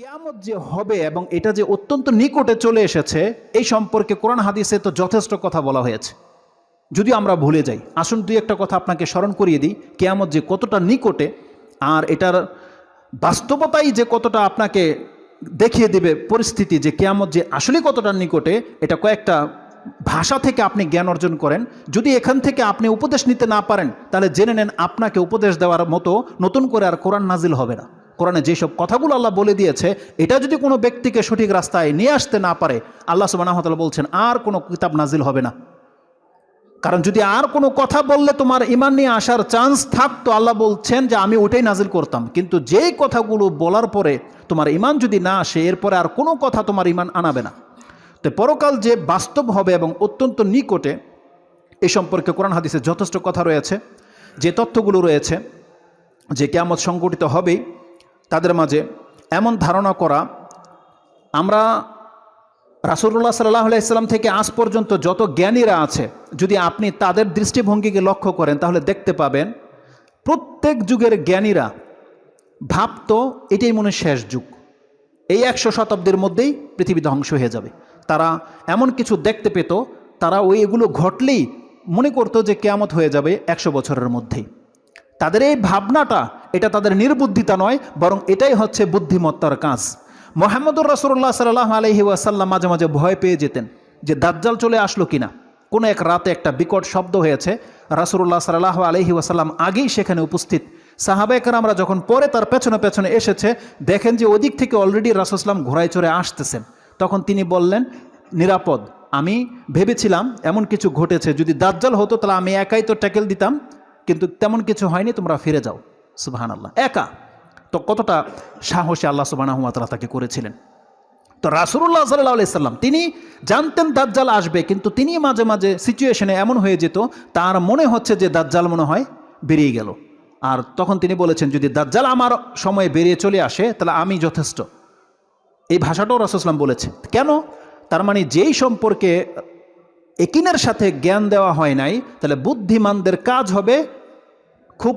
কেয়ামত যে হবে এবং এটা যে অত্যন্ত নিকটে চলে এসেছে, এই সম্পর্কে কোরআন হাদিসে তো যথেষ্ট কথা বলা হয়েছে। যদি আমরা ভুলে যাই, আসুন দুই একটা কথা আপনাকে স্মরণ করিয়ে দিই, কেয়ামত যে কতটা নিকটে আর এটার বাস্তবতাই যে কতটা আপনাকে দেখিয়ে দেবে পরিস্থিতি যে কেয়ামত যে আসলে কতটা নিকটে, এটা কয়েকটা ভাষা থেকে আপনি জ্ঞান অর্জন করেন। যদি এখান থেকে আপনি উপদেশ নিতে না পারেন, তাহলে জেনে নেন আপনাকে উপদেশ দেওয়ার মতো নতুন করে আর কোরআন নাজিল হবে না। কোরআনে যেসব কথাগুলো আল্লাহ বলে দিয়েছে, এটা যদি কোনো ব্যক্তিকে সঠিক রাস্তায় নিয়ে আসতে না পারে, আল্লাহ সুবাহ বলছেন, আর কোনো কিতাব নাজিল হবে না। কারণ যদি আর কোনো কথা বললে তোমার ইমান নিয়ে আসার চান্স থাকতো, আল্লাহ বলছেন যে আমি ওটাই নাজিল করতাম। কিন্তু যেই কথাগুলো বলার পরে তোমার ইমান যদি না আসে, এরপরে আর কোনো কথা তোমার ইমান আনাবে না। তো পরকাল যে বাস্তব হবে এবং অত্যন্ত নিকটে, এ সম্পর্কে কোরআন হাদিসে যথেষ্ট কথা রয়েছে। যে তথ্যগুলো রয়েছে, যে কেয়ামত সংগঠিত হবেই তাদের মাঝে এমন ধারণা করা, আমরা রাসুল্লাহ সাল্লাহ ইসলাম থেকে আজ পর্যন্ত যত জ্ঞানীরা আছে, যদি আপনি তাদের দৃষ্টিভঙ্গিকে লক্ষ্য করেন, তাহলে দেখতে পাবেন প্রত্যেক যুগের জ্ঞানীরা ভাবতো এটাই মনে শেষ যুগ। এই একশো শতাব্দীর মধ্যেই পৃথিবী ধ্বংস হয়ে যাবে। তারা এমন কিছু দেখতে পেত, তারা ওই এগুলো ঘটলেই মনে করতো যে কেয়ামত হয়ে যাবে একশো বছরের মধ্যেই। তাদের এই ভাবনাটা এটা তাদের নির্বুদ্ধিতা নয়, বরং এটাই হচ্ছে বুদ্ধিমত্তার কাজ। মোহাম্মদুর রসুল্লাহ সাল্লাহ আলহি ওয়াসাল্লাম মাঝে মাঝে ভয় পেয়ে যেতেন যে দাজ্জাল চলে আসলো কিনা। কোনো এক রাতে একটা বিকট শব্দ হয়েছে। রাসুল্লাহ সাল্লাহ আলহি ওয়াসাল্লাম আগেই সেখানে উপস্থিত। সাহাবেকর আমরা যখন পরে তার পেছনে পেছনে এসেছে, দেখেন যে ওদিক থেকে অলরেডি রাসুসলাম ঘোড়ায় চড়ে আসতেছেন। তখন তিনি বললেন, নিরাপদ। আমি ভেবেছিলাম এমন কিছু ঘটেছে। যদি দাজ্জাল হতো তাহলে আমি একাই তো ট্যাকেল দিতাম, কিন্তু তেমন কিছু হয়নি, তোমরা ফিরে যাও। সুবাহান আল্লাহ একা। তো কতটা সাহসী আল্লাহ সুবাহ তাকে করেছিলেন? তো রাসুল্লাহ সাল্লাহ সাল্লাম, তিনি জানতেন দাজ্জাল আসবে, কিন্তু তিনি মাঝে মাঝে সিচুয়েশনে এমন হয়ে যেত, তার মনে হচ্ছে যে দাজ্জাল মনে হয় বেরিয়ে গেল। আর তখন তিনি বলেছেন, যদি দাজ্জাল আমার সময়ে বেরিয়ে চলে আসে, তাহলে আমি যথেষ্ট। এই ভাষাটাও রাসুসলাম বলেছে কেন? তার মানে যেই সম্পর্কে একিনের সাথে জ্ঞান দেওয়া হয় নাই, তাহলে বুদ্ধিমানদের কাজ হবে খুব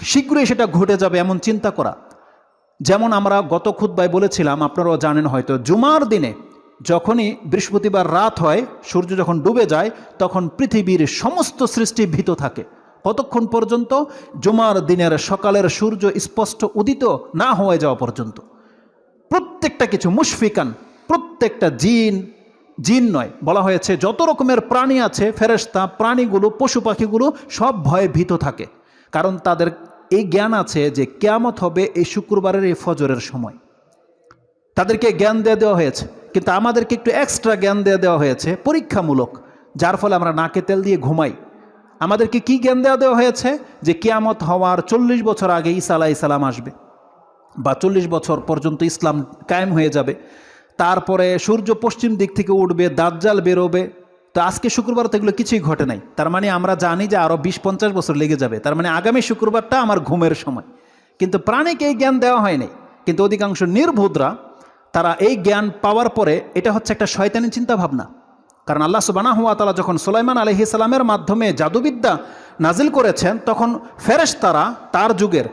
শীঘ্রই সেটা ঘটে যাবে এমন চিন্তা করা। যেমন আমরা গত খুদ্বায় বলেছিলাম, আপনারাও জানেন হয়তো, জুমার দিনে যখনই বৃহস্পতিবার রাত হয়, সূর্য যখন ডুবে যায়, তখন পৃথিবীর সমস্ত সৃষ্টি ভীত থাকে। কতক্ষণ পর্যন্ত? জুমার দিনের সকালের সূর্য স্পষ্ট উদিত না হয়ে যাওয়া পর্যন্ত। প্রত্যেকটা কিছু মুশফিকান, প্রত্যেকটা জিন জিন নয়, বলা হয়েছে যত রকমের প্রাণী আছে ফেরেস্তা প্রাণীগুলো, পশু পাখিগুলো সব ভয়ে ভীত থাকে। কারণ তাদের এই জ্ঞান আছে যে কেয়ামত হবে এই শুক্রবারের এই ফজরের সময়। তাদেরকে জ্ঞান দিয়ে দেওয়া হয়েছে। কিন্তু আমাদেরকে একটু এক্সট্রা জ্ঞান দিয়ে দেওয়া হয়েছে, পরীক্ষামূলক, যার ফলে আমরা নাকে তেল দিয়ে ঘুমাই। আমাদেরকে কি জ্ঞান দেওয়া দেওয়া হয়েছে? যে কেয়ামত হওয়ার চল্লিশ বছর আগে ঈসা আলাহ ইসালাম আসবে বা চল্লিশ বছর পর্যন্ত ইসলাম কায়েম হয়ে যাবে। তারপরে সূর্য পশ্চিম দিক থেকে উঠবে, দাজ্জাল বেরোবে তো আজকে শুক্রবার তো এগুলো কিছুই ঘটে নাই। তার মানে আমরা জানি যে আরও বিশ পঞ্চাশ বছর লেগে যাবে। তার মানে আগামী শুক্রবারটা আমার ঘুমের সময়। কিন্তু প্রাণীকে এই জ্ঞান দেওয়া হয়নি। কিন্তু অধিকাংশ নির্ভুদরা তারা এই জ্ঞান পাওয়ার পরে এটা হচ্ছে একটা শয়তানি চিন্তা ভাবনা কারণ আল্লাহ সুবানা হুয়া তালা যখন সুলাইমান আলহি সালামের মাধ্যমে জাদুবিদ্যা নাজিল করেছেন, তখন ফেরেশতারা তার যুগের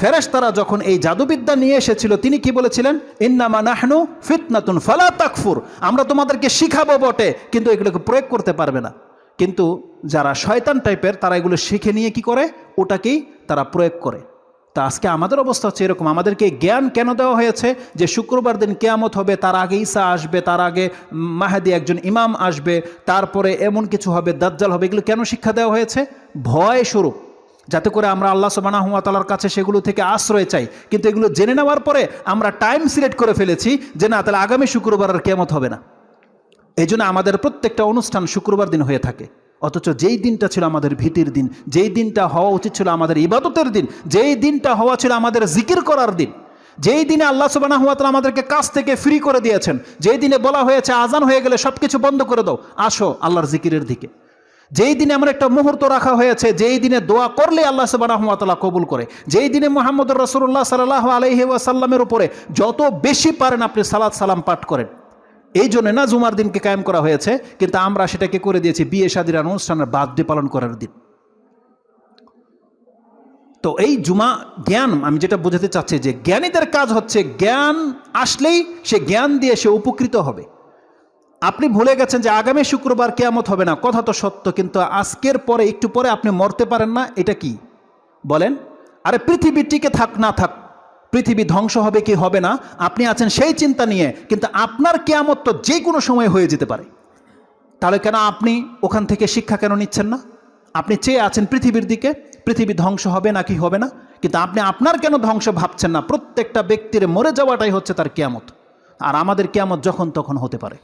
ফেরেশতারা যখন এই জাদুবিদ্যা নিয়ে এসেছিল, তিনি কি বলেছিলেন? ইন্নামা নাহনু ফিতনাতুন ফালা তাকফুর। আমরা তোমাদেরকে শিখাবো বটে, কিন্তু এগুলোকে প্রয়োগ করতে পারবে না। কিন্তু যারা শয়তান টাইপের, তারা এগুলো শিখে নিয়ে কি করে? ওটাকেই তারা প্রয়োগ করে। তা আজকে আমাদের অবস্থা হচ্ছে এরকম। আমাদেরকে জ্ঞান কেন দেওয়া হয়েছে? যে শুক্রবার দিন কেয়ামত হবে, তার আগে ঈসা আসবে, তার আগে মাহাদি একজন ইমাম আসবে, তারপরে এমন কিছু হবে, দাজ্জাল হবে, এগুলো কেন শিক্ষা দেওয়া হয়েছে? ভয় স্বরূপ। যাতে করে আমরা আল্লাহ সবানা হুয়াতালার কাছে সেগুলো থেকে আশ্রয় চাই। কিন্তু এগুলো জেনে নেওয়ার পরে আমরা টাইম সিলেক্ট করে ফেলেছি যে না, তাহলে আগামী শুক্রবার আর কেমত হবে না। এই জন্য আমাদের প্রত্যেকটা অনুষ্ঠান শুক্রবার দিন হয়ে থাকে। অথচ যেই দিনটা ছিল আমাদের ভীতির দিন, যেই দিনটা হওয়া উচিত ছিল আমাদের ইবাদতের দিন, যেই দিনটা হওয়া ছিল আমাদের জিকির করার দিন, যেই দিনে আল্লাহ সুবানা হুয়াতালা আমাদেরকে কাজ থেকে ফ্রি করে দিয়েছেন, যেই দিনে বলা হয়েছে আজান হয়ে গেলে সব কিছু বন্ধ করে দাও, আসো আল্লাহর জিকিরের দিকে। যেই দিনে আমার একটা মুহূর্ত রাখা হয়েছে, যেই দিনে দোয়া করলে আল্লাহ সুবাহতালা কবুল করে। যেই দিনে মোহাম্মদ রসুল্লাহ সাল্লাহ আলহি ওয়াসাল্লামের উপরে যত বেশি পারেন আপনি সালাদ সালাম পাঠ করেন। এই জন্য না জুমার দিনকে কায়েম করা হয়েছে, কিন্তু আমরা সেটাকে করে দিয়েছি বিয়ে শাদির অনুষ্ঠানের বাদ্য পালন করার দিন। তো এই জুমা জ্ঞান, আমি যেটা বোঝাতে চাচ্ছি যে জ্ঞানীদের কাজ হচ্ছে জ্ঞান আসলেই সে জ্ঞান দিয়ে সে উপকৃত হবে। আপনি ভুলে গেছেন যে আগামী শুক্রবার কেয়ামত হবে না। কথা তো সত্য, কিন্তু আজকের পরে, একটু পরে আপনি মরতে পারেন না, এটা কি? বলেন, আরে পৃথিবী টিকে থাক, না থাক, পৃথিবী ধ্বংস হবে কি হবে না, আপনি আছেন সেই চিন্তা নিয়ে, কিন্তু আপনার কেয়ামত তো যে কোনো সময় হয়ে যেতে পারে। তাহলে কেন আপনি ওখান থেকে শিক্ষা কেন নিচ্ছেন না? আপনি চেয়ে আছেন পৃথিবীর দিকে, পৃথিবী ধ্বংস হবে নাকি হবে না, কিন্তু আপনি আপনার কেন ধ্বংস ভাবছেন না? প্রত্যেকটা ব্যক্তির মরে যাওয়াটাই হচ্ছে তার কেয়ামত। আর আমাদের কেয়ামত যখন তখন হতে পারে।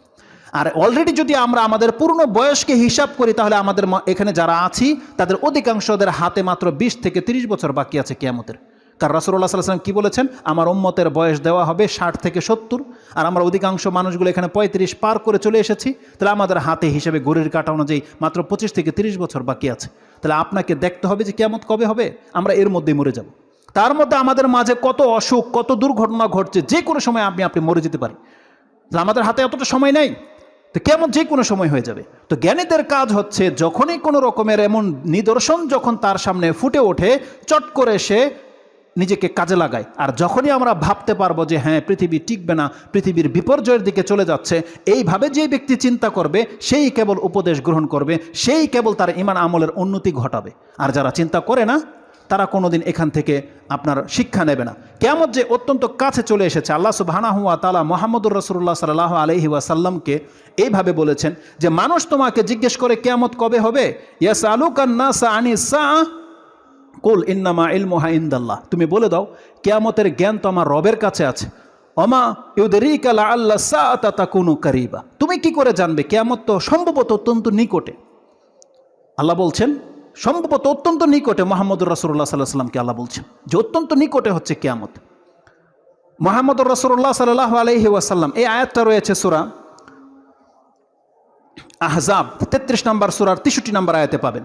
আর অলরেডি যদি আমরা আমাদের পূর্ণ বয়সকে হিসাব করি, তাহলে আমাদের এখানে যারা আছি, তাদের অধিকাংশদের হাতে মাত্র বিশ থেকে তিরিশ বছর বাকি আছে কেয়ামতের। কারণ রাসুল্লাহ সাল্লাম কি বলেছেন? আমার উম্মতের বয়স দেওয়া হবে ষাট থেকে সত্তর। আর আমরা অধিকাংশ মানুষগুলো এখানে পঁয়ত্রিশ পার করে চলে এসেছি। তাহলে আমাদের হাতে হিসেবে গড়ির কাটা অনুযায়ী মাত্র পঁচিশ থেকে তিরিশ বছর বাকি আছে। তাহলে আপনাকে দেখতে হবে যে কেমত কবে হবে। আমরা এর মধ্যেই মরে যাব। তার মধ্যে আমাদের মাঝে কত অসুখ, কত দুর্ঘটনা ঘটছে, যে কোনো সময় আপনি আপনি মরে যেতে পারেন। আমাদের হাতে এতটা সময় নেই। তো কেমন যে কোনো সময় হয়ে যাবে। তো জ্ঞানীদের কাজ হচ্ছে যখনই কোনো রকমের এমন নিদর্শন যখন তার সামনে ফুটে ওঠে, চট করে সে নিজেকে কাজে লাগায়। আর যখনই আমরা ভাবতে পারব যে হ্যাঁ পৃথিবী টিকবে না, পৃথিবীর বিপর্যয়ের দিকে চলে যাচ্ছে, এইভাবে যে ব্যক্তি চিন্তা করবে, সেই কেবল উপদেশ গ্রহণ করবে, সেই কেবল তার ইমান আমলের উন্নতি ঘটাবে। আর যারা চিন্তা করে না তারা কোনোদিন এখান থেকে আপনার শিক্ষা নেবে না। কেমন যে অত্যন্ত কাছে চলে এসেছে, আল্লাহ সুবাহানা হুয়া তালা মোহাম্মদুর রসুল্লাহ সাল্লাহ আলহি ওয়াসাল্লামকে এইভাবে বলেছেন যে, মানুষ তোমাকে জিজ্ঞেস করে কেয়ামত কবে হবে? ইয়াস আলুকান্না সা আনি সা কুল ইন্নামা ইলমোহা ইন্দাল্লাহ। তুমি বলে দাও, কেয়ামতের জ্ঞান তো আমার রবের কাছে আছে। অমা ইউদেরিকালা আল্লাহ সা তা কোনো কারিবা। তুমি কি করে জানবে, কেয়ামত তো সম্ভবত অত্যন্ত নিকটে। আল্লাহ বলছেন সম্ভবত অত্যন্ত নিকটে মোহাম্মদুর রাসুল্লাহ সাল্লাহ সাল্লামকে আল্লাহ বলছেন যে অত্যন্ত নিকটে হচ্ছে কেয়ামত। মোহাম্মদুর রাসুল্লাহ সাল্লাহ আলহি ওয়াসাল্লাম, এই আয়াতটা রয়েছে সুরা আহজাব, তেত্রিশ নম্বর সুরার তেষট্টি নম্বর আয়াতে পাবেন।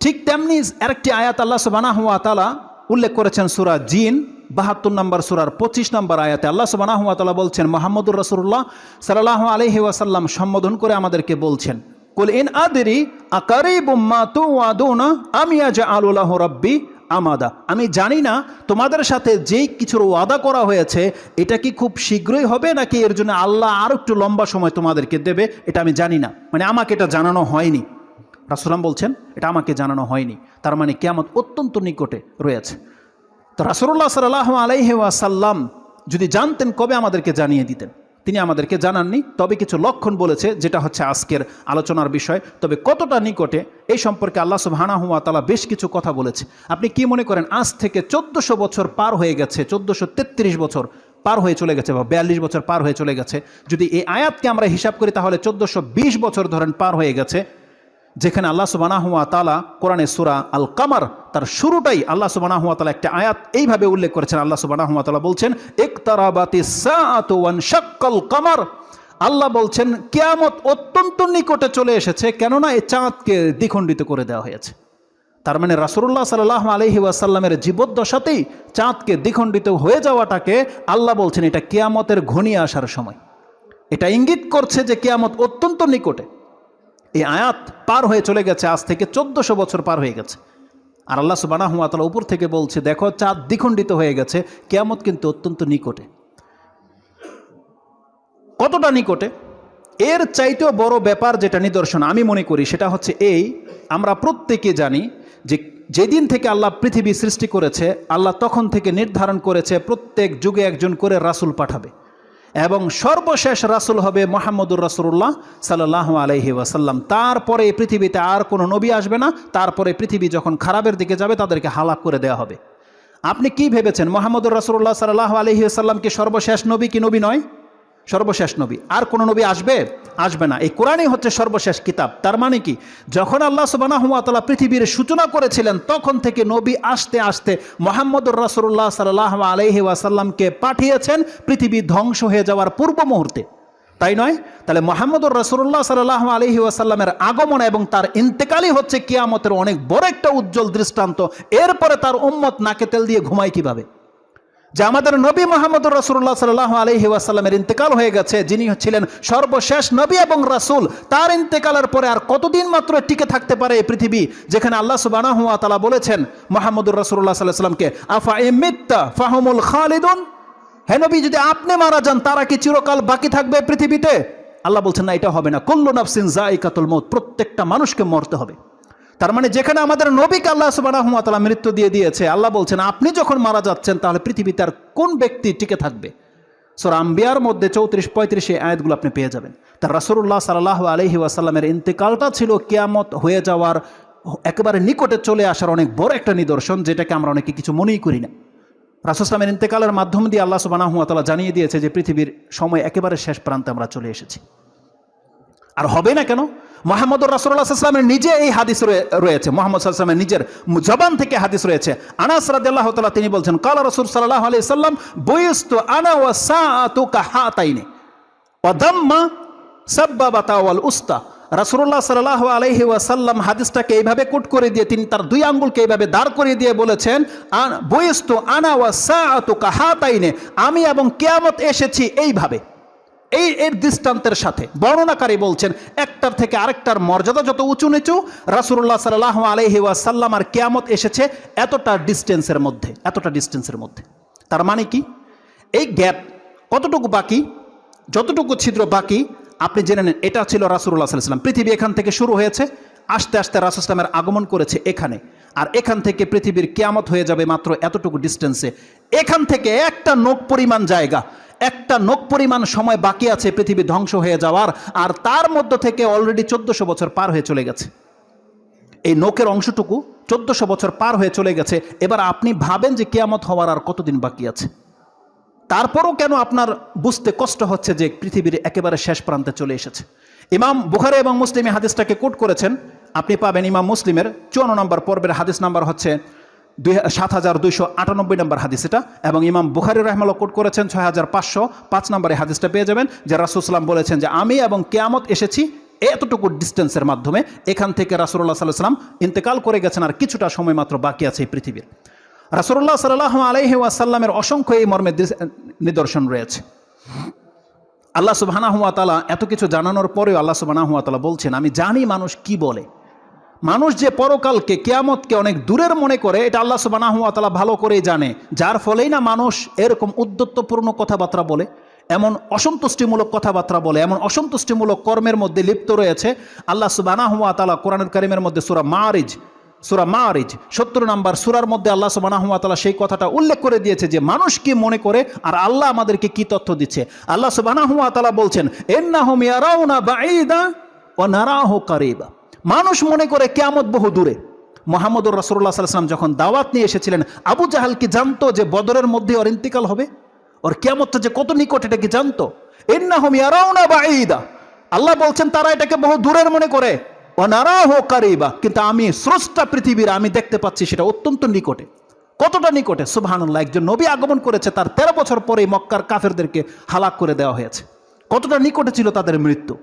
ঠিক তেমনি আরেকটি আয়াত আল্লাহ সুবানাহ তালা উল্লেখ করেছেন সুরা জিন, বাহাত্তর নম্বর সুরার পঁচিশ নম্বর আয়াতে। আল্লাহ সুবানাহ তালা বলছেন, মোহাম্মদুর রসুল্লাহ সাল্লাহ আলহি ওয়াসাল্লাম সম্বোধন করে আমাদেরকে বলছেন কুল ইন আদেরি আকারি বুম্মা তু আদৌনা আমি আজ আলুল্লাহ রব্বি আমাদা আমি জানি না তোমাদের সাথে যেই কিছুর ওয়াদা করা হয়েছে, এটা কি খুব শীঘ্রই হবে নাকি এর জন্য আল্লাহ আরও একটু লম্বা সময় তোমাদেরকে দেবে, এটা আমি জানি না। মানে আমাকে এটা জানানো হয়নি। রাসুলাম বলছেন, এটা আমাকে জানানো হয়নি। তার মানে কেয়ামত অত্যন্ত নিকটে রয়েছে। তো রাসুল্লাহ সাল্লাহ আলাইহি ওয়াসাল্লাম যদি জানতেন কবে আমাদেরকে জানিয়ে দিতেন? তিনি আমাদেরকে জানাননি, তবে কিছু লক্ষণ বলেছে, যেটা হচ্ছে আজকের আলোচনার বিষয়। তবে কতটা নিকটে, এই সম্পর্কে আল্লাহ সুবহানাহুয়া তালা বেশ কিছু কথা বলেছে। আপনি কি মনে করেন, আজ থেকে চোদ্দশো বছর পার হয়ে গেছে, চোদ্দশো তেত্রিশ বছর পার হয়ে চলে গেছে বা বিয়াল্লিশ বছর পার হয়ে চলে গেছে? যদি এই আয়াতকে আমরা হিসাব করি, তাহলে চোদ্দশো বছর ধরেন পার হয়ে গেছে। যেখানে আল্লাহ সুবানাহুয়া তালা কোরআনে সুরা আল কামার তার শুরুটাই আল্লাহ তালা একটা আয়াত। এইভাবে উল্লেখ করেছেন আল্লাহ তালা বলছেন একতারাবাতি কামার। আল্লাহ বলছেন, কেয়ামত অত্যন্ত নিকটে চলে এসেছে, কেননা এই চাঁদকে দ্বিখণ্ডিত করে দেওয়া হয়েছে। তার মানে রাসুল্লাহ সাল্লাহ আলহি ওয়াসাল্লামের জীবদ্দশাতেই চাঁদকে দ্বিখণ্ডিত হয়ে যাওয়াটাকে আল্লাহ বলছেন, এটা কেয়ামতের ঘনিয়ে আসার সময়। এটা ইঙ্গিত করছে যে কেয়ামত অত্যন্ত নিকটে। এই আয়াত পার হয়ে চলে গেছে, আজ থেকে চোদ্দশো বছর পার হয়ে গেছে। আর আল্লাহ সুবানাহমাতালা উপর থেকে বলছে, দেখো চাঁদ দ্বিখণ্ডিত হয়ে গেছে, কেয়ামত কিন্তু অত্যন্ত নিকটে। কতটা নিকটে? এর চাইতেও বড় ব্যাপার যেটা নিদর্শন আমি মনে করি, সেটা হচ্ছে এই, আমরা প্রত্যেকে জানি যে যেদিন থেকে আল্লাহ পৃথিবী সৃষ্টি করেছে, আল্লাহ তখন থেকে নির্ধারণ করেছে, প্রত্যেক যুগে একজন করে রাসুল পাঠাবে। এবং সর্বশেষ রাসুল হবে মোহাম্মদুর রাসুল্লাহ সাল্লাহ আলহি ওয়াসাল্লাম। তারপরে পৃথিবীতে আর কোনো নবী আসবে না। তারপরে পৃথিবী যখন খারাপের দিকে যাবে, তাদেরকে হালাক করে দেওয়া হবে। আপনি কি ভেবেছেন, মোহাম্মদুর রাসুল্লাহ সাল্লাহ আলহি আসাল্লাম কি সর্বশেষ নবী কি নবী নয়? সর্বশেষ নবী। আর কোনো নবী আসবে? আসবে না। এই কোরআনই হচ্ছে সর্বশেষ কিতাব। তার মানে কি? যখন আল্লাহ সুবানাহমাতালা পৃথিবীর সূচনা করেছিলেন, তখন থেকে নবী আসতে আসতে মোহাম্মদুর রাসুল্লাহ সাল্লাহ আলহি ওয়াসাল্লামকে পাঠিয়েছেন পৃথিবী ধ্বংস হয়ে যাওয়ার পূর্ব মুহূর্তে। তাই নয়? তাহলে মোহাম্মদুর রসুল্লাহ সাল্লাহ আলহি ওয়াসাল্লামের আগমন এবং তার ইন্তেকালই হচ্ছে কিয়ামতের অনেক বড় একটা উজ্জ্বল দৃষ্টান্ত। এরপরে তার উম্মত নাকে তেল দিয়ে ঘুমায় কীভাবে? যে আমাদের নবী মোহাম্মদ রসুল্লাহ সাল্লাহ আলহি ওয়াসাল্লামের ইন্তেকাল হয়ে গেছে, যিনি ছিলেন সর্বশেষ নবী এবং রাসূল, তার ইন্তেকালের পরে আর কতদিন মাত্র টিকে থাকতে পারে এই পৃথিবী? যেখানে আল্লাহ সুবাহ তালা বলেছেন, মোহাম্মদুর রসুল্লাহ সাল্লাহ সাল্লামকে আফা এ মিত্তা ফাহমুল খালিদুন? হে নবী, যদি আপনি মারা যান, তারা কি চিরকাল বাকি থাকবে পৃথিবীতে? আল্লাহ বলছেন, না, এটা হবে না। কল্লু নাফসিন জাইকাতুল মৌত প্রত্যেকটা মানুষকে মরতে হবে। তার মানে যেখানে আমাদের নবীকে আল্লাহ সুবাহ মৃত্যু দিয়ে দিয়েছে, আল্লাহ বলছেন, আপনি যখন মারা যাচ্ছেন, তাহলে পৃথিবীতে আর কোন ব্যক্তি টিকে থাকবে? সোর আম্বিয়ার মধ্যে চৌত্রিশ পঁয়ত্রিশে আয়াতগুলো আপনি পেয়ে যাবেন। তার রাসুল্লাহ সাল্লাহ আলহি ওয়াসাল্লামের ইন্তেকালটা ছিল কিয়ামত হয়ে যাওয়ার একেবারে নিকটে চলে আসার অনেক বড় একটা নিদর্শন, যেটাকে আমরা অনেকে কিছু মনেই করি না। রাসুসলামের ইন্তেকালের মাধ্যম দিয়ে আল্লাহ সুবাহ জানিয়ে দিয়েছে যে পৃথিবীর সময় একেবারে শেষ প্রান্তে আমরা চলে এসেছি। আর হবে না কেন? মোহাম্মদ রাসুল্লাহ সাল্লামের নিজে এই হাদিস রয়ে- রয়েছে। মোহাম্মদ সাল্লামের নিজের জবান থেকে হাদিস রয়েছে। আনাস রাদিয়াল্লাহু তাআলা তিনি বলছেন, কালা রসুল সাল্লাহ আলাইহি সাল্লাম বয়স্তু আনা ওয়া দাম্মা সাব্বাবাতা ওয়াল উস্তা। ওয়াসাল্লাম হাদিসটাকে এইভাবে কোট করে দিয়ে, তিনি তার দুই আঙ্গুলকে এইভাবে দাঁড় দিয়ে বলেছেন, আন- আনা ওয়া আমি এবং কিয়ামত এসেছি এইভাবে। এই, এর দৃষ্টান্তের সাথে বর্ণনাকারী বলছেন, একটার থেকে আরেকটার মর্যাদা যত উঁচু নিচু রাসুল্লাহ সাল্লাহ আলহি ওয়াসাল্লাম আর কেয়ামত এসেছে এতটা ডিস্টেন্সের মধ্যে, এতটা ডিস্টেন্সের মধ্যে। তার মানে কি? এই গ্যাপ কতটুকু বাকি? যতটুকু ছিদ্র বাকি? আপনি জেনে নেন, এটা ছিল রাসুল্লাহ সাল্লাম পৃথিবী এখান থেকে শুরু হয়েছে, আস্তে আস্তে রাসুসলামের আগমন করেছে এখানে। আর এখান থেকে পৃথিবীর কেয়ামত হয়ে যাবে মাত্র এতটুকু ডিস্টেন্সে। এখান থেকে একটা নোক পরিমাণ জায়গা একটা নোক পরিমাণ সময় বাকি আছে পৃথিবী ধ্বংস হয়ে যাওয়ার, আর তার মধ্য থেকে অলরেডি চোদ্দশো বছর পার হয়ে চলে গেছে। এই নোকের অংশটুকু চোদ্দশো বছর পার হয়ে চলে গেছে। এবার আপনি ভাবেন যে কেয়ামত হওয়ার আর কতদিন বাকি আছে। তারপরও কেন আপনার বুঝতে কষ্ট হচ্ছে যে পৃথিবীর একেবারে শেষ প্রান্তে চলে এসেছে। ইমাম বুখারে এবং মুসলিম হাদিসটাকে কোট করেছেন। আপনি পাবেন ইমাম মুসলিমের চুয়ান্ন নম্বর পর্বের হাদিস নাম্বার হচ্ছে দুই সাত হাজার দুইশো আটানব্বই নম্বর হাদিস এটা। এবং ইমাম বুখারি রহমাল্লা কোট করেছেন ছয় হাজার পাঁচশো। পাঁচ নম্বরে হাদিসটা পেয়ে যাবেন, যে রাসুসলাম বলেছেন যে, আমি এবং কেয়ামত এসেছি এতটুকু ডিস্টেন্সের মাধ্যমে, এখান থেকে রাসুল্লাহ সাল্লাহ সাল্লাম ইন্তেকাল করে গেছেন আর কিছুটা সময় মাত্র বাকি আছে এই পৃথিবীর। রাসুল্লাহ সাল্লাহ আলহি ওয়াসাল্লামের অসংখ্য এই মর্মের নিদর্শন রয়েছে। আল্লাহ তালা এত কিছু জানানোর পরেও আল্লাহ তালা বলছেন, আমি জানি মানুষ কি বলে। মানুষ যে পরকালকে, কেয়ামতকে অনেক দূরের মনে করে, এটা আল্লাহ তালা ভালো করেই জানে। যার ফলেই না মানুষ এরকম উদ্যত্তপূর্ণ কথাবার্তা বলে, এমন অসন্তুষ্টিমূলক কথাবার্তা বলে, এমন অসন্তুষ্টিমূলক কর্মের মধ্যে লিপ্ত রয়েছে। আল্লাহ সুবাহানা হুয়া তালা কোরআনুল করিমের মধ্যে সুরা মারিজ সুরা মারিজ সত্তর নাম্বার সুরার মধ্যে আল্লাহ সুবাহ সেই কথাটা উল্লেখ করে দিয়েছে যে, মানুষ কি মনে করে আর আল্লাহ আমাদেরকে কি তথ্য দিচ্ছে? আল্লাহ সুবাহ বলছেন এন্নাহুম ইয়ারাউনা বাঈদা ও নারাহু কারিবা। মানুষ মনে করে কেয়ামত বহু দূরে। মোহাম্মদুর রসুল্লাহ সাল্লাম যখন দাওয়াত নিয়ে এসেছিলেন, আবু জাহাল কি জানতো যে বদরের মধ্যে ওর ইন্তিকাল হবে? ওর কেয়ামতটা যে কত নিকট এটা কি জানতো? আল্লাহ বলছেন, তারা এটাকে বহু দূরের মনে করে। কিন্তু আমি স্রষ্টা পৃথিবীর আমি দেখতে পাচ্ছি সেটা অত্যন্ত নিকটে। কতটা নিকটে? সুবহানাল্লাহ, একজন নবী আগমন করেছে, তার তেরো বছর পরে মক্কার কাফেরদেরকে হালাক করে দেওয়া হয়েছে। কতটা নিকটে ছিল তাদের মৃত্যু?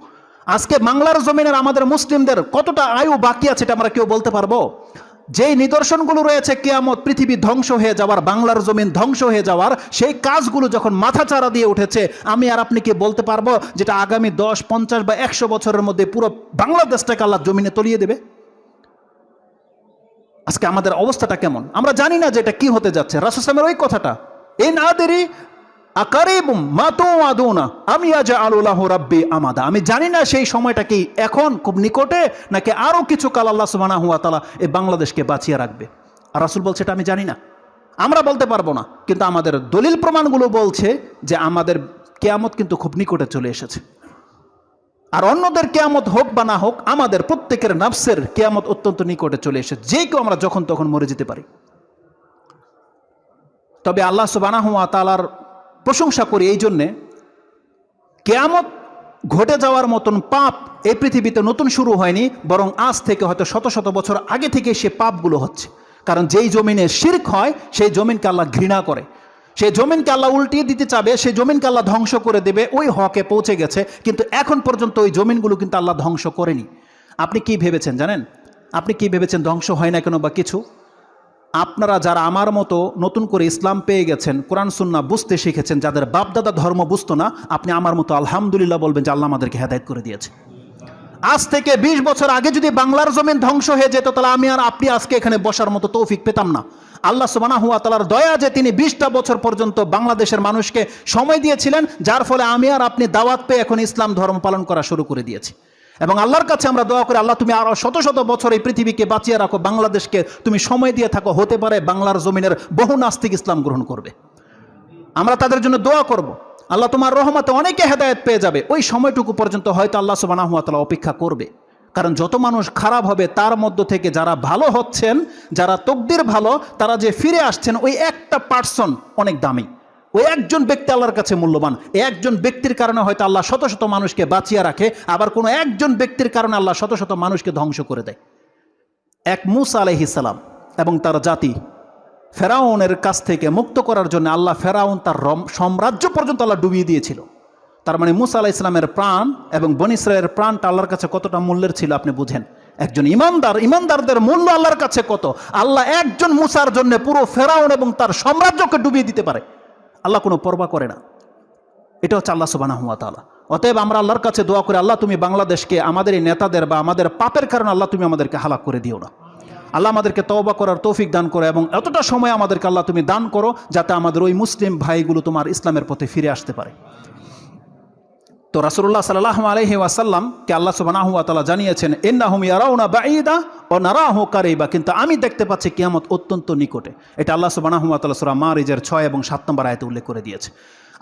আজকে বাংলার জমিনের আমাদের মুসলিমদের কতটা আয়ু বাকি আছে এটা আমরা কেউ বলতে পারব? যেই নিদর্শনগুলো রয়েছে কেয়ামত পৃথিবী ধ্বংস হয়ে যাওয়ার, বাংলার জমিন ধ্বংস হয়ে যাওয়ার, সেই কাজগুলো যখন মাথাচাড়া দিয়ে উঠেছে, আমি আর আপনি কি বলতে পারব যেটা আগামী দশ, পঞ্চাশ বা একশো বছরের মধ্যে পুরো বাংলাদেশটাকে আল্লাহ জমিনে তলিয়ে দেবে? আজকে আমাদের অবস্থাটা কেমন? আমরা জানি না যে এটা কি হতে যাচ্ছে। রাসুসামের ওই কথাটা এই না দেরি আমি আমাদা। আমি জানি না সেই সময়টা কি এখন খুব নিকটে, নাকি আরও কিছু কাল আল্লাহ সুবানা হুয়া তালা এই বাংলাদেশকে বাঁচিয়ে রাখবে। আর রাসুল বলছে, এটা আমি জানি না। আমরা বলতে পারব না। কিন্তু আমাদের দলিল প্রমাণগুলো বলছে যে আমাদের কেয়ামত কিন্তু খুব নিকটে চলে এসেছে। আর অন্যদের কেয়ামত হোক বা না হোক, আমাদের প্রত্যেকের নাফসের কেয়ামত অত্যন্ত নিকটে চলে এসেছে। যে কেউ আমরা যখন তখন মরে যেতে পারি। তবে আল্লাহ সুবানাহুয়া তালার প্রশংসা করি এই জন্যে, কেয়ামত ঘটে যাওয়ার মতন পাপ এই পৃথিবীতে নতুন শুরু হয়নি, বরং আজ থেকে হয়তো শত শত বছর আগে থেকে সে পাপগুলো হচ্ছে। কারণ যেই জমিনে শির্ক হয়, সেই জমিনকে আল্লাহ ঘৃণা করে। সেই জমিনকে আল্লাহ উল্টিয়ে দিতে চাবে, সেই জমিনকে আল্লাহ ধ্বংস করে দেবে, ওই হকে পৌঁছে গেছে। কিন্তু এখন পর্যন্ত ওই জমিনগুলো কিন্তু আল্লাহ ধ্বংস করেনি। আপনি কি ভেবেছেন জানেন? আপনি কি ভেবেছেন ধ্বংস হয় না কেন বা কিছু? আপনারা যারা আমার মতো নতুন করে ইসলাম পেয়ে গেছেন, কোরআন সুন্না বুঝতে শিখেছেন, যাদের বাপদাদা ধর্ম বুঝতো না, আপনি আমার মতো আলহামদুলিল্লাহ বলবেন যে আল্লাহ আমাদেরকে হেদায়ত করে দিয়েছে। আজ থেকে ২০ বছর আগে যদি বাংলার জমিন ধ্বংস হয়ে যেত, তাহলে আমি আর আপনি আজকে এখানে বসার মতো তৌফিক পেতাম না। আল্লাহ সুবানা হুয়া তালার দয়া যে তিনি বিশটা বছর পর্যন্ত বাংলাদেশের মানুষকে সময় দিয়েছিলেন, যার ফলে আমি আর আপনি দাওয়াত পেয়ে এখন ইসলাম ধর্ম পালন করা শুরু করে দিয়েছি। এবং আল্লাহর কাছে আমরা দোয়া করি, আল্লাহ তুমি আরও শত শত বছর এই পৃথিবীকে বাঁচিয়ে রাখো, বাংলাদেশকে তুমি সময় দিয়ে থাকো, হতে পারে বাংলার জমিনের বহু নাস্তিক ইসলাম গ্রহণ করবে। আমরা তাদের জন্য দোয়া করব। আল্লাহ তোমার রহমতে অনেকে হেদায়ত পেয়ে যাবে। ওই সময়টুকু পর্যন্ত হয়তো আল্লাহ সুবানাহুয়াতালা অপেক্ষা করবে। কারণ যত মানুষ খারাপ হবে, তার মধ্য থেকে যারা ভালো হচ্ছেন, যারা তকদির ভালো, তারা যে ফিরে আসছেন, ওই একটা পার্সন অনেক দামি। ওই একজন ব্যক্তি আল্লাহর কাছে মূল্যবান একজন ব্যক্তির কারণে হয়তো আল্লাহ শত শত মানুষকে বাঁচিয়ে রাখে, আবার কোনো একজন ব্যক্তির কারণে আল্লাহ শত শত মানুষকে ধ্বংস করে দেয়। এক মুসা আলহিসাল্লাম এবং তার জাতি ফেরাউনের কাছ থেকে মুক্ত করার জন্য আল্লাহ ফেরাউন তার সাম্রাজ্য পর্যন্ত আল্লাহ ডুবিয়ে দিয়েছিল। তার মানে মুসা আলাহ ইসলামের প্রাণ এবং বন ইসরায়েলের প্রাণটা আল্লাহর কাছে কতটা মূল্যের ছিল আপনি বুঝেন? একজন ইমানদার, ইমানদারদের মূল্য আল্লাহর কাছে কত? আল্লাহ একজন মুসার জন্য পুরো ফেরাউন এবং তার সাম্রাজ্যকে ডুবিয়ে দিতে পারে। আল্লাহ কোনো পরবা করে না। এটা হচ্ছে আল্লাহ সুবানা হুয়া তালা অতএব আমরা আল্লাহর কাছে দোয়া করে, আল্লাহ তুমি বাংলাদেশকে, আমাদের এই নেতাদের বা আমাদের পাপের কারণে আল্লাহ তুমি আমাদেরকে হালাক করে দিও না। আল্লাহ আমাদেরকে তওবা করার তৌফিক দান করো এবং এতটা সময় আমাদেরকে আল্লাহ তুমি দান করো যাতে আমাদের ওই মুসলিম ভাইগুলো তোমার ইসলামের পথে ফিরে আসতে পারে। তো রাসুল্লাহ সাল্লাহ আলহি ওয়াসাল্লামকে আল্লাহ সুবাহ তালা জানিয়েছেন এন্নাহুম ইয়ারাউনা বাঈদা ও নারাহু কারিবা। কিন্তু আমি দেখতে পাচ্ছি কিয়ামত অত্যন্ত নিকটে। এটা আল্লাহ সুবাহ তালা সুরা মারিজের ছয় এবং সাত নম্বর আয়তে উল্লেখ করে দিয়েছে।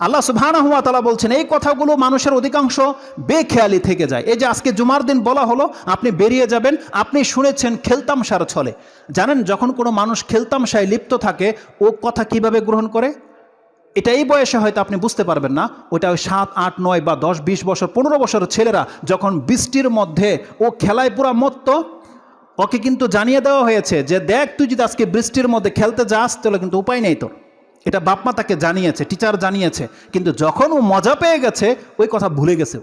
আল্লাহ সুবহানাহুয়া তালা বলছেন, এই কথাগুলো মানুষের অধিকাংশ বেখেয়ালি থেকে যায়। এই যে আজকে জুমার দিন বলা হলো, আপনি বেরিয়ে যাবেন, আপনি শুনেছেন খেলতামশার ছলে। জানেন, যখন কোনো মানুষ খেলতামশায় লিপ্ত থাকে, ও কথা কীভাবে গ্রহণ করে? এটা এই বয়সে হয়তো আপনি বুঝতে পারবেন না ওটা ওই সাত, আট, নয় বা দশ, বিশ বছর, পনেরো বছরের ছেলেরা যখন বৃষ্টির মধ্যে ও খেলায় পুরা মত্ত, ওকে কিন্তু জানিয়ে দেওয়া হয়েছে যে, দেখ, তুই যদি আজকে বৃষ্টির মধ্যে খেলতে যাস, তাহলে কিন্তু উপায় নেই তোর। এটা বাপমা তাকে জানিয়েছে, টিচার জানিয়েছে, কিন্তু যখন ও মজা পেয়ে গেছে, ওই কথা ভুলে গেছে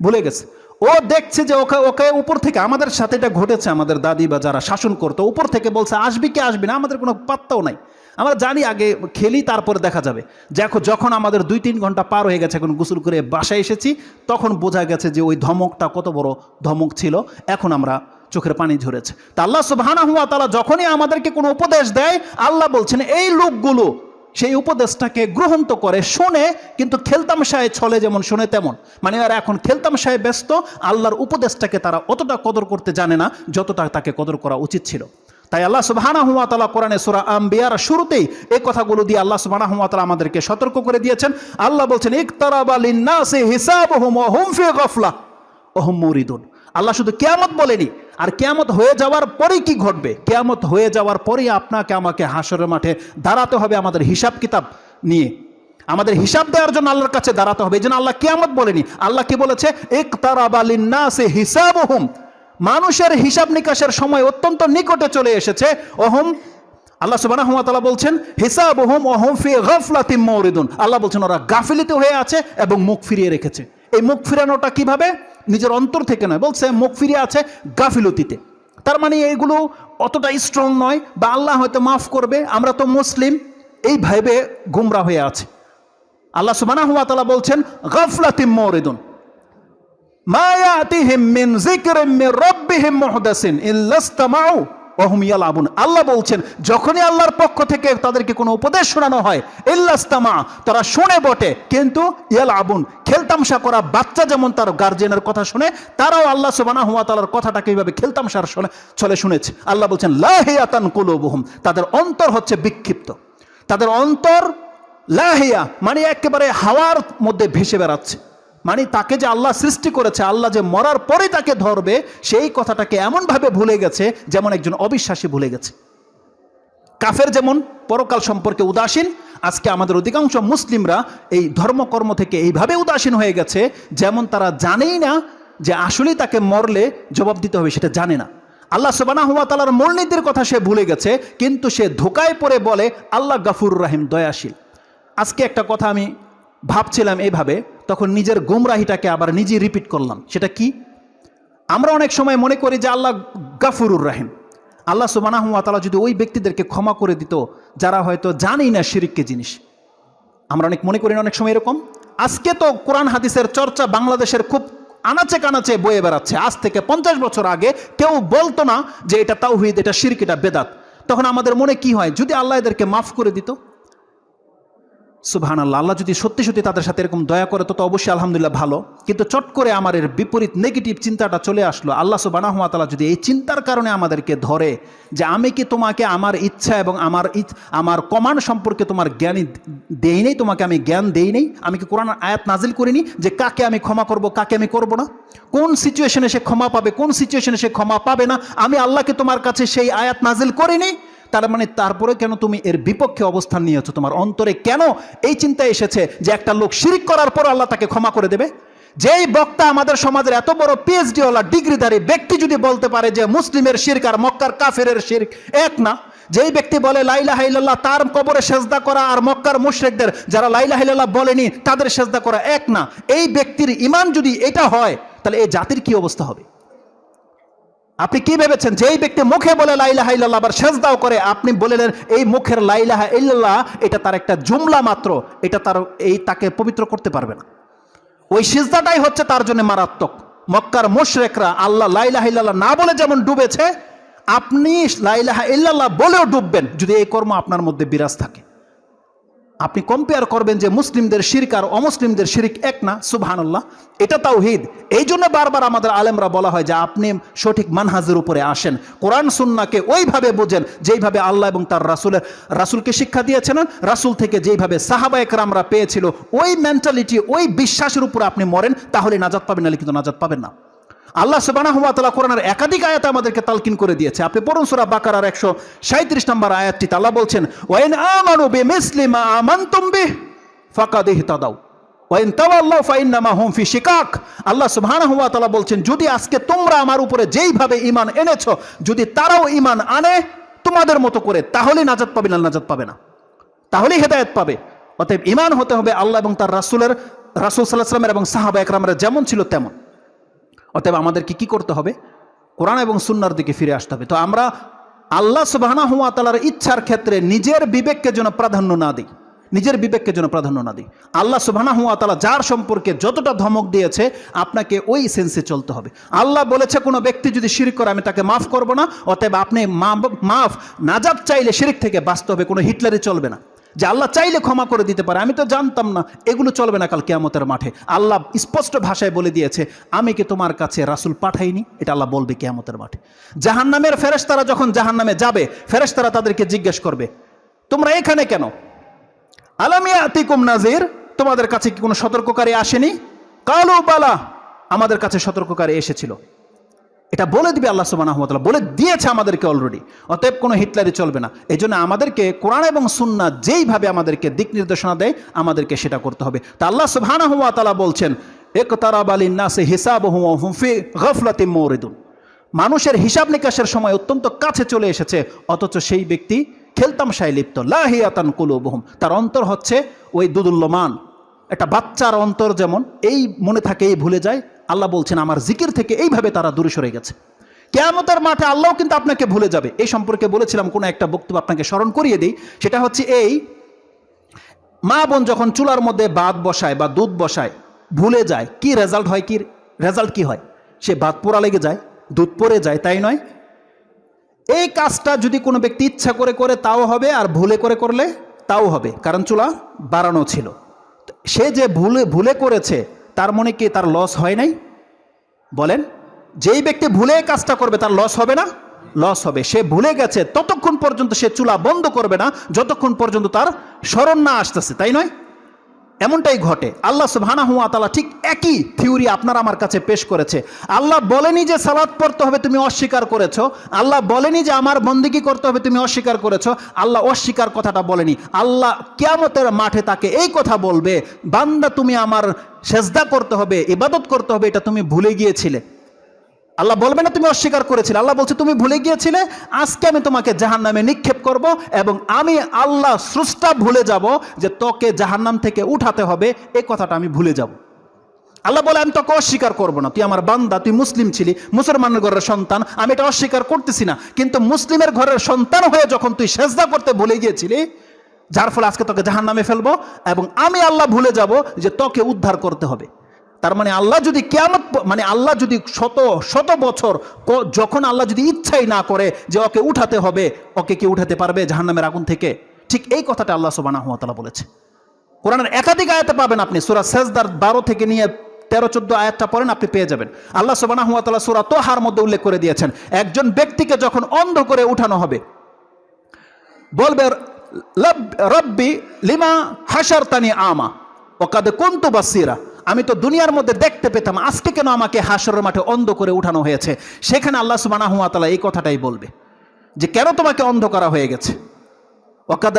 ভুলে গেছে। ও দেখছে যে ওকে ওকে উপর থেকে, আমাদের সাথে এটা ঘটেছে, আমাদের দাদি বা যারা শাসন করতো, উপর থেকে বলছে, আসবি কি আসবি না, আমাদের কোনো পাত্তাও নাই। আমরা জানি আগে খেলি, তারপরে দেখা যাবে। দেখো, যখন আমাদের দুই তিন ঘণ্টা পার হয়ে গেছে, এখন গোসল করে বাসায় এসেছি, তখন বোঝা গেছে যে ওই ধমকটা কত বড় ধমক ছিল, এখন আমরা চোখের পানি ঝরেছে। তা আল্লাহ সুবহানা হুয়া তালা যখনই আমাদেরকে কোনো উপদেশ দেয়, আল্লাহ বলছেন, এই লোকগুলো সেই উপদেশটাকে গ্রহণ তো করে, শোনে, কিন্তু খেলতামশায় ছলে যেমন, শোনে তেমন। মানে আর এখন খেলতামশায় ব্যস্ত, আল্লাহর উপদেশটাকে তারা অতটা কদর করতে জানে না, যতটা তাকে কদর করা উচিত ছিল। তাই আল্লাহ সুবাহানা হুয়া তালা কোরআনে সুরা আম্বিয়ার শুরুতেই এই কথাগুলো দিয়ে আল্লাহ সুবাহানা হুয়া তালা আমাদেরকে সতর্ক করে দিয়েছেন। আল্লাহ বলছেন ইকতারাবালিন্নাসি হিসাব হুম ফি গফলা ওহম মরিদুন। আল্লাহ শুধু কেয়ামত বলেনি, আর কেয়ামত হয়ে যাওয়ার পরেই কি ঘটবে? কেয়ামত হয়ে যাওয়ার পরেই আপনাকে আমাকে হাসরের মাঠে দাঁড়াতে হবে আমাদের হিসাব কিতাব নিয়ে। আমাদের হিসাব দেওয়ার জন্য আল্লাহর কাছে দাঁড়াতে হবে। এই জন্য আল্লাহ কেয়ামত বলেনি। আল্লাহ কি বলেছে? এক তারাবালিন্নাসে হিসাব হুম মানুষের হিসাব নিকাশের সময় অত্যন্ত নিকটে চলে এসেছে। ওহম, আল্লাহ সুবাহ বলছেন হিসাব ওহম ওহম ফি গফলাতিম মৌরিদুন। আল্লাহ বলছেন, ওরা গাফিলিতে হয়ে আছে এবং মুখ ফিরিয়ে রেখেছে। এই মুখ ফিরানোটা কীভাবে? নিজের অন্তর থেকে নয়, বলছে মুখ ফিরিয়ে আছে গাফিলতিতে। তার মানে এইগুলো অতটা স্ট্রং নয় বা আল্লাহ হয়তো মাফ করবে, আমরা তো মুসলিম, এই ভাইবে গুমরা হয়ে আছে। আল্লাহ সুবাহ বলছেন গফলাতিম মৌরিদুন। আল্লাহ বলছেন, যখনই আল্লাহর পক্ষ থেকে তাদেরকে কোনো উপদেশ শোনানো হয় ইল্লাস্তামা তারা শুনে বটে, কিন্তু ইয়াল আবুন খেলতামশা করা বাচ্চা যেমন তার গার্জিয়ানের কথা শুনে, তারাও আল্লাহ সুবহানাহু ওয়া তাআলার কথাটাকে এইভাবে খেলতামশার শুনে চলে শুনেছে। আল্লাহ বলছেন লাহিয়াতান কুলুবুহুম, তাদের অন্তর হচ্ছে বিক্ষিপ্ত। তাদের অন্তর লাহিয়া মানে একেবারে হাওয়ার মধ্যে ভেসে বেড়াচ্ছে। মানে তাকে যে আল্লাহ সৃষ্টি করেছে, আল্লাহ যে মরার পরে তাকে ধরবে, সেই কথাটাকে এমনভাবে ভুলে গেছে যেমন একজন অবিশ্বাসী ভুলে গেছে। কাফের যেমন পরকাল সম্পর্কে উদাসীন, আজকে আমাদের অধিকাংশ মুসলিমরা এই ধর্মকর্ম থেকে এইভাবে উদাসীন হয়ে গেছে যেমন তারা জানেই না যে আসলেই তাকে মরলে জবাব দিতে হবে, সেটা জানে না। আল্লাহ সবানা হুয়া তালার মূলনীতির কথা সে ভুলে গেছে, কিন্তু সে ধোকায় পড়ে বলে, আল্লাহ গাফুর রাহিম, দয়াশীল। আজকে একটা কথা আমি ভাবছিলাম এইভাবে তখন নিজের গুমরাহিটাকে আবার নিজেই রিপিট করলাম। সেটা কি? আমরা অনেক সময় মনে করি যে আল্লাহ গাফুরুর রাহিম। আল্লাহ সুবানাহুয়া তালা যদি ওই ব্যক্তিদেরকে ক্ষমা করে দিত, যারা হয়তো জানেই না শিরিককে জিনিস। আমরা অনেক মনে করি অনেক সময় এরকম? আজকে তো কোরআন হাদিসের চর্চা বাংলাদেশের খুব আনাচে কানাচে বয়ে বেড়াচ্ছে। আজ থেকে পঞ্চাশ বছর আগে কেউ বলতো না যে এটা তাওহিদ, এটা শিরক, এটা বেদাত। তখন আমাদের মনে কি হয়? যদি আল্লাহ এদেরকে মাফ করে দিত সুবহান আল্লাহ আল্লাহ যদি সত্যি সত্যি তাদের সাথে এরকম দয়া করে, তো তো অবশ্যই আলহামদুলিল্লাহ ভালো। কিন্তু চট করে আমার এর বিপরীত নেগেটিভ চিন্তাটা চলে আসলো। আল্লাহ সুবানাহুয়া তালা যদি এই চিন্তার কারণে আমাদেরকে ধরে যে আমি কি তোমাকে আমার ইচ্ছা এবং আমার আমার কমান্ড সম্পর্কে তোমার জ্ঞানী দেই নেই, তোমাকে আমি জ্ঞান দেই নেই, আমি কি কোরআন আয়াত নাজিল করিনি যে কাকে আমি ক্ষমা করব, কাকে আমি করব না? কোন সিচুয়েশনে সে ক্ষমা পাবে, কোন সিচুয়েশনে সে ক্ষমা পাবে না? আমি আল্লাহকে তোমার কাছে সেই আয়াত নাজিল করিনি তার মানে তারপরে কেন তুমি এর বিপক্ষে অবস্থান নিয়েছো? তোমার অন্তরে কেন এই চিন্তা এসেছে যে একটা লোক শিরিক করার পর আল্লাহ তাকে ক্ষমা করে দেবে? যেই বক্তা আমাদের সমাজের এত বড় পিএইচডি ওলা ডিগ্রিধারী ব্যক্তি যদি বলতে পারে যে মুসলিমের শিরক আর মক্কার কাফেরের শিরক এক না, যেই ব্যক্তি বলে লাইলা হাইল্লাহ তার কবরে সেজদা করা আর মক্কার মুশরিকদের যারা লাইলা হাইল্লাহ বলেনি, তাদের সেজদা করা এক না। এই ব্যক্তির ইমান যদি এটা হয়, তাহলে এই জাতির কি অবস্থা হবে? আপনি কি ভেবেছেন? যে এই ব্যক্তি মুখে বলে লাইলাহা ইল্লাল্লাহ আবার সেজদাও করে, আপনি বললেন, এই মুখের লাইলাহা ইল্লাল্লাহ, এটা তার একটা জুমলা মাত্র, এটা তার, এই তাকে পবিত্র করতে পারবে না। ওই সিজদাটাই হচ্ছে তার জন্য মারাত্মক। মক্কার মুশরেকরা আল্লাহ লাইলাহা ইল্লাল্লাহ না বলে যেমন ডুবেছে, আপনি লাইলাহা ইল্লাল্লাহ বলেও ডুববেন, যদি এই কর্ম আপনার মধ্যে বিরাজ থাকে। আপনি কম্পেয়ার করবেন যে মুসলিমদের শিরিক আর অমুসলিমদের শিরিক এক না, সুবহানাল্লাহ। এটা তাওহিদ। এই জন্য বারবার আমাদের আলেমরা বলা হয় যে আপনি সঠিক মানহাজের উপরে আসেন। কোরআন, সুন্নাকে ওইভাবে বোঝেন যেইভাবে আল্লাহ এবং তার রাসুলের, রাসুলকে শিক্ষা দিয়েছেন, রাসুল থেকে যেইভাবে সাহাবা একরামরা পেয়েছিল, ওই মেন্টালিটি ওই বিশ্বাসের উপরে আপনি মরেন, তাহলে নাজাত পাবেন, নাহলে কিন্তু নাজাত পাবেন না। আল্লাহ সুবানাহু ওয়া তাআলা কোরআনের একাধিক আয়াত আমাদেরকে তালকিন করে দিয়েছে। আপনি পড়ুন সূরা বাকারার 137 নম্বর আয়াতটি আল্লাহ বলছেন, ওয়াইন আমানু বিমিসলি মা আমানতুম বিহ ফাকাদ ইহতাদাউ। ওয়াইন তাওয়াল্লাউ ফাইন্নামা হুম ফি শিকাক। আল্লাহ সুবহানাহু ওয়া বলছেন, যদি আজকে তোমরা আমার উপরে যেইভাবে ঈমান এনেছো, যদি তারাও ঈমান আনে তোমাদের মতো করে তাহলে নাজাত পাবে না নাজাত পাবে না। তাহলেই হেদায়েত পাবে। অতএব ঈমান হতে হবে আল্লাহ এবং তার রাসূলের, রাসূল সাল্লাল্লাহু আলাইহি ওয়াসাল্লামের এবং সাহাবা একরামের যেমন ছিল তেমন। অতএব আমাদেরকে কি করতে হবে? কোরআন এবং সুন্নার দিকে ফিরে আসতে হবে। তো আমরা আল্লাহ সুবাহানা হুয়া তালার ইচ্ছার ক্ষেত্রে নিজের বিবেককে যেন প্রাধান্য না দিই। নিজের বিবেককে যেন প্রাধান্য না দিই। আল্লাহ সুবাহানা হুয়া তালা যার সম্পর্কে যতটা ধমক দিয়েছে, আপনাকে ওই সেন্সে চলতে হবে। আল্লাহ বলেছে, কোনো ব্যক্তি যদি শিরিক করে, আমি তাকে মাফ করব না। অতএব আপনি মাফ নাজাব চাইলে শিরিক থেকে বাঁচতে হবে। কোনো হিটলারে চলবে না। যে আল্লাহ চাইলে ক্ষমা করে দিতে পারে, আমি তো জানতাম না, এগুলো চলবে না কাল কেয়ামতের মাঠে। আল্লাহ স্পষ্ট ভাষায় বলে দিয়েছে, আমি কি তোমার কাছে রাসুল পাঠাইনি? এটা আল্লাহ বলবে কেয়ামতের মাঠে। জাহান জাহান্নামের ফেরেশতারা যখন জাহান্নামে যাবে, ফেরেশতারা তাদেরকে জিজ্ঞেস করবে, তোমরা এখানে কেন? আলামিয়া আতিকুম নাজির তোমাদের কাছে কি কোনো সতর্ককারী আসেনি? কালো বালা, আমাদের কাছে সতর্ককারী এসেছিল। এটা বলে দিবে আল্লাহ সুবাহ বলে দিয়েছে আমাদেরকে অলরেডি অতএব কোনো হিটলারি চলবে না। এই জন্য আমাদেরকে কোরআন এবং সুন্না যেইভাবে আমাদেরকে দিক নির্দেশনা দেয়, আমাদেরকে সেটা করতে হবে। তা আল্লাহ সুবাহ তালা বলছেন এক তারাব আলী নাসে হিসাব হুমফি গফলাতি মৌরিদুন মানুষের হিসাব নিকাশের সময় অত্যন্ত কাছে চলে এসেছে, অথচ সেই ব্যক্তি খেলতামশায় লিপ্ত। লাহিয়াতান কুলুবহুম, তার অন্তর হচ্ছে ওই দুদুল্যমান। একটা বাচ্চার অন্তর যেমন এই মনে থাকে, এই ভুলে যায়, আল্লাহ বলছেন, আমার জিকির থেকে এইভাবে তারা দূরে সরে গেছে। কেয়ামতের মাঠে আল্লাহ কিন্তু আপনাকে ভুলে যাবে। এই সম্পর্কে বলেছিলাম, কোনো একটা বক্তব্য আপনাকে স্মরণ করিয়ে দিই। সেটা হচ্ছে এই, মা বোন যখন চুলার মধ্যে বাদ বসায় বা দুধ বসায়, ভুলে যায়, কি রেজাল্ট হয় কি রেজাল্ট কি হয়? সে বাদ পোড়া লেগে যায়, দুধ পড়ে যায়, তাই নয়? এই কাজটা যদি কোনো ব্যক্তি ইচ্ছা করে করে, তাও হবে, আর ভুলে করে করলে তাও হবে, কারণ চুলা বাড়ানো ছিল। সে যে ভুলে ভুলে করেছে, তার মনে কি তার লস হয় নাই? বলেন, যেই ব্যক্তি ভুলে কাজটা করবে, তার লস হবে না? লস হবে। সে ভুলে গেছে, ততক্ষণ পর্যন্ত সে চুলা বন্ধ করবে না, যতক্ষণ পর্যন্ত তার স্মরণ না আসতেছে, তাই নয়? এমনটাই ঘটে। আল্লাহ সুবহানা হুয়া তালা ঠিক একই থিওরি আপনার আমার কাছে পেশ করেছে। আল্লাহ বলেনি যে সালাদ পড়তে হবে, তুমি অস্বীকার করেছ। আল্লাহ বলেনি যে আমার বন্দিকি করতে হবে, তুমি অস্বীকার করেছ। আল্লাহ অস্বীকার কথাটা বলেনি। আল্লাহ কিয়ামতের মাঠে তাকে এই কথা বলবে, বান্দা তুমি আমার সেজদা করতে হবে, ইবাদত করতে হবে, এটা তুমি ভুলে গিয়েছিলে। আল্লাহ বলবে না তুমি অস্বীকার করেছিলে। আল্লাহ বলছে, তুমি ভুলে গিয়েছিলে? আজকে আমি তোমাকে জাহান নামে নিক্ষেপ করব এবং আমি আল্লাহ স্রষ্টা ভুলে যাব যে তোকে জাহান্নাম থেকে উঠাতে হবে। এ কথাটা আমি ভুলে যাব। আল্লাহ বলে, আমি তোকে অস্বীকার করব না। তুই আমার বান্দা, তুই মুসলিম ছিলি মুসলমানের ঘরের সন্তান। আমি এটা অস্বীকার করতেছি না। কিন্তু মুসলিমের ঘরের সন্তান হয়ে যখন তুই সেজদা করতে ভুলে গিয়েছিলি, যার ফলে আজকে তোকে জাহান নামে ফেলব এবং আমি আল্লাহ ভুলে যাব যে তোকে উদ্ধার করতে হবে। তার মানে আল্লাহ যদি কেমন মানে আল্লাহ যদি শত শত বছর যখন আল্লাহ যদি ইচ্ছাই না করে যে ওকে উঠাতে হবে, ওকে কি উঠাতে পারবে জাহান্নামের আগুন থেকে? ঠিক এই কথাটা আল্লাহ সুবানা হাতালা বলেছে। কোরআনের একাধিক আয়াতে পাবেন আপনি। সুরা সেজদার বারো থেকে নিয়ে তেরো, চোদ্দ আয়াতটা পড়েন, আপনি পেয়ে যাবেন। আল্লাহ সুবানা হাতালা সুরা তোহার মধ্যে উল্লেখ করে দিয়েছেন, একজন ব্যক্তিকে যখন অন্ধ করে উঠানো হবে, বলবে "লব- রব্বি লিমা হাসার তানি আমা ওকাদে কন্তু বাসিরা। আমি তো দুনিয়ার মধ্যে দেখতে পেতাম, আজকে কেন আমাকে হাসরের মাঠে অন্ধ করে উঠানো হয়েছে? সেখানে আল্লাহ সুবানা হুয়াতালা এই কথাটাই বলবে, যে কেন তোমাকে অন্ধ করা হয়ে গেছে? ওকাদ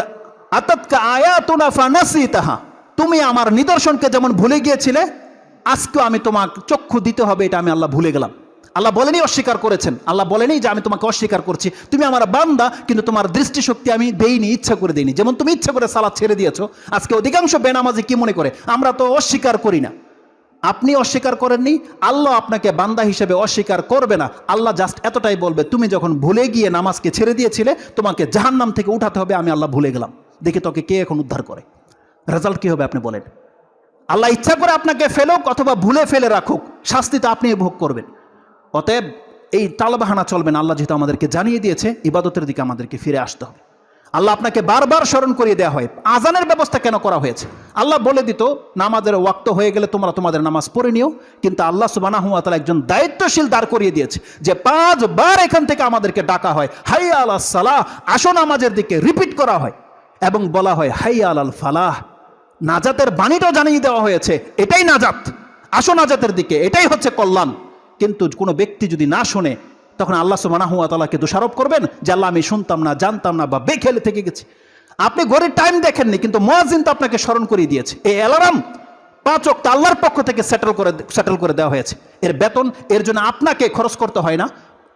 আতাতকা আয়াতুনা ফানাসিতাহা, তুমি আমার নিদর্শনকে যেমন ভুলে গিয়েছিলে, আজকেও আমি তোমাকে চক্ষু দিতে হবে, এটা আমি আল্লাহ ভুলে গেলাম। আল্লাহ বলেনি অস্বীকার করেছেন। আল্লাহ বলেনি যে আমি তোমাকে অস্বীকার করছি। তুমি আমার বান্দা, কিন্তু তোমার দৃষ্টিশক্তি আমি দেইনি, ইচ্ছা করে দেইনি। যেমন তুমি ইচ্ছা করে সালাদ ছেড়ে দিয়েছ, আজকে অধিকাংশ বেনামাজি কি মনে করে? আমরা তো অস্বীকার করি না। আপনি অস্বীকার করেননি, আল্লাহ আপনাকে বান্দা হিসেবে অস্বীকার করবে না। আল্লাহ জাস্ট এতটাই বলবে, তুমি যখন ভুলে গিয়ে নামাজকে ছেড়ে দিয়েছিলে, তোমাকে জাহান্নাম থেকে উঠাতে হবে, আমি আল্লাহ ভুলে গেলাম। দেখি তোকে কে এখন উদ্ধার করে? রেজাল্ট কি হবে আপনি বলেন। আল্লাহ ইচ্ছা করে আপনাকে ফেলুক অথবা ভুলে ফেলে রাখুক। শাস্তি তো আপনি ভোগ করবেন। অতএব এই তালবাহানা চলবে না, আল্লাহ যেহেতু আমাদেরকে জানিয়ে দিয়েছে, ইবাদতের দিকে আমাদেরকে ফিরে আসতে হবে। আল্লাহ আপনাকে বারবার স্মরণ করিয়ে দেওয়া হয়, আজানের ব্যবস্থা কেন করা হয়েছে? আল্লাহ বলে দিত, নামাজের ওয়াক্ত হয়ে গেলে তোমরা তোমাদের নামাজ পড়ে নিও, কিন্তু আল্লাহ সুবানা হুয়াতালা একজন দায়িত্বশীল দাঁড় করিয়ে দিয়েছে, যে পাঁচবার এখান থেকে আমাদেরকে ডাকা হয় হাই আল্লাহ সালাহ, আসো নামাজের দিকে, রিপিট করা হয়, এবং বলা হয় হাই আল ফালাহ, নাজাতের বাণীটাও জানিয়ে দেওয়া হয়েছে, এটাই নাজাত, আসো নাজাতের দিকে, এটাই হচ্ছে কল্যাণ। কিন্তু কোনো ব্যক্তি যদি না শোনে, তখন আল্লাহ সুবানাহুয়া তালাকে দোষারোপ করবেন যে, আল্লাহ, আমি শুনতাম না, জানতাম না বা বেখেলে থেকে গেছি। আপনি ঘড়ির টাইম দেখেননি, কিন্তু মহাজিন তো আপনাকে স্মরণ করিয়ে দিয়েছে। এই অ্যালার্ম পাঁচ অক্ট আল্লাহর পক্ষ থেকে সেটেল করে সেটেল করে দেওয়া হয়েছে। এর বেতন, এর জন্য আপনাকে খরচ করতে হয় না।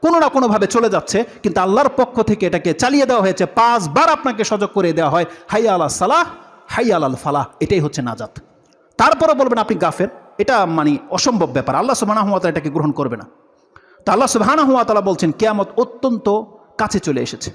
কোনো না কোনোভাবে চলে যাচ্ছে, কিন্তু আল্লাহর পক্ষ থেকে এটাকে চালিয়ে দেওয়া হয়েছে। পাঁচবার আপনাকে সজাগ করে দেওয়া হয় হাই আল্লাহ সালাহ হাই আল ফালাহ এটাই হচ্ছে নাজাত। তারপরে বলবেন, আপনি গাফের এটা মানে অসম্ভব ব্যাপার। আল্লাহ সুবাহ এটাকে গ্রহণ করবে না। তা আল্লাহ সুবাহ বলছেন, কেয়ামত অত্যন্ত কাছে চলে এসেছে।